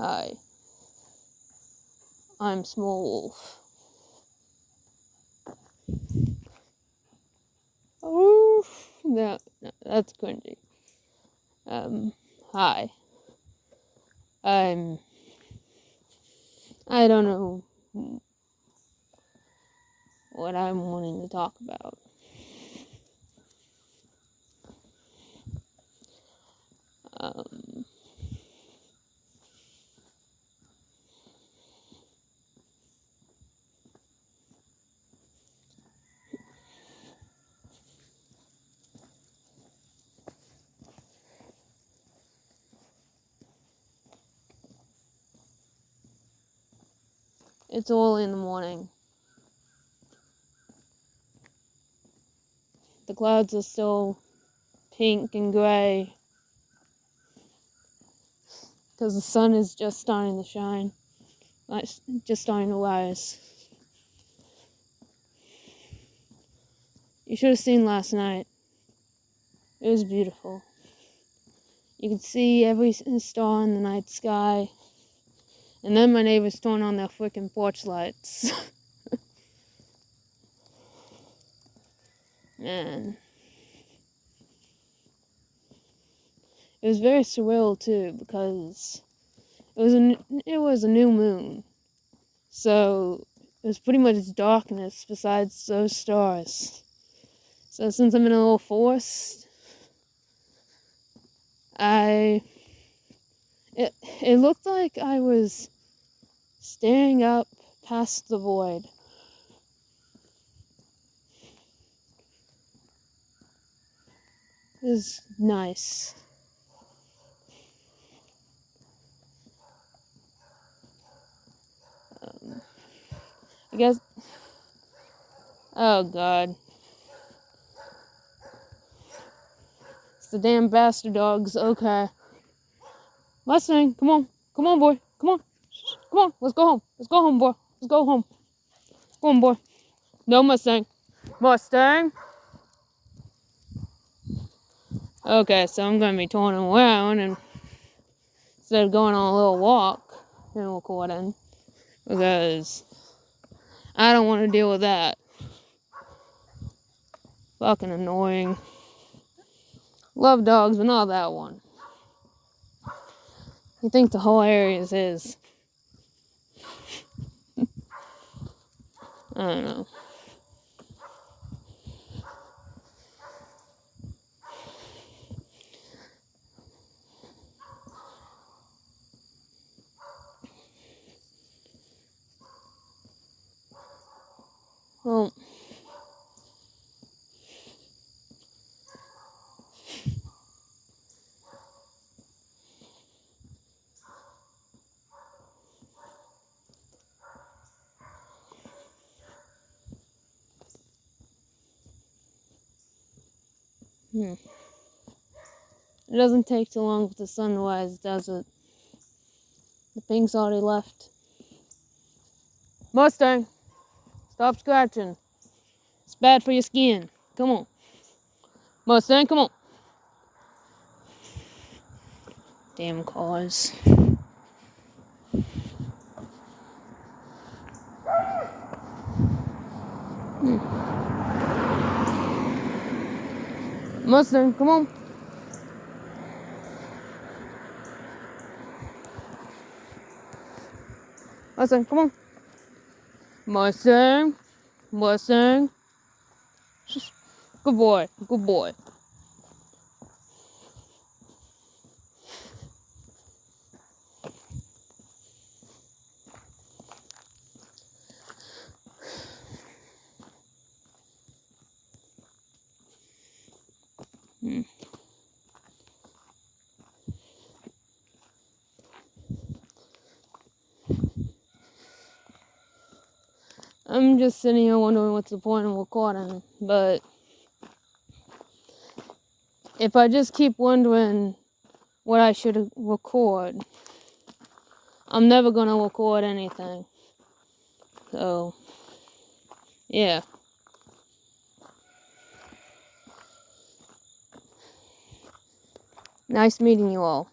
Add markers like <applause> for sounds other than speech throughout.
Hi. I'm Small Wolf. Oh, no, no, that's cringy. Um, hi. I'm. I don't know what I'm wanting to talk about. It's all in the morning. The clouds are still pink and gray because the sun is just starting to shine. Like, just starting to rise. You should have seen last night. It was beautiful. You could see every star in the night sky. And then my neighbors turned on their freaking porch lights. <laughs> Man. It was very surreal too because it was a it was a new moon, so it was pretty much darkness besides those stars. So since I'm in a little forest, I it it looked like I was staring up past the void. It was nice. Um, I guess. Oh God. It's the damn bastard dogs. Okay. Mustang, come on, come on, boy, come on, come on. Let's go home. Let's go home, boy. Let's go home. Go on, boy. No Mustang. Mustang. Okay, so I'm gonna be turning around and instead of going on a little walk and recording because I don't want to deal with that. Fucking annoying. Love dogs, but not that one. You think the whole area is his. I don't know. Well, hmm. It doesn't take too long for the sun to does it? The pink's already left. Mustang, stop scratching. It's bad for your skin. Come on. Mustang, come on. Damn cars. Hmm. Mustang, come on. Mustang, come on. Mustang. Mustang. Good boy. Good boy. I'm just sitting here wondering what's the point of recording, but if I just keep wondering what I should record, I'm never gonna record anything. So, yeah. Nice meeting you all.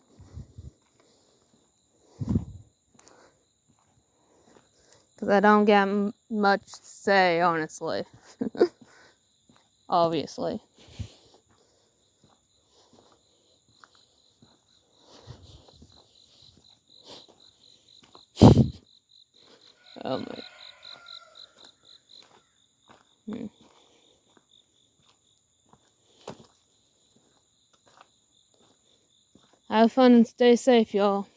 Because I don't get much say, honestly. <laughs> Obviously. <laughs> oh my. Hmm. Have fun and stay safe, y'all.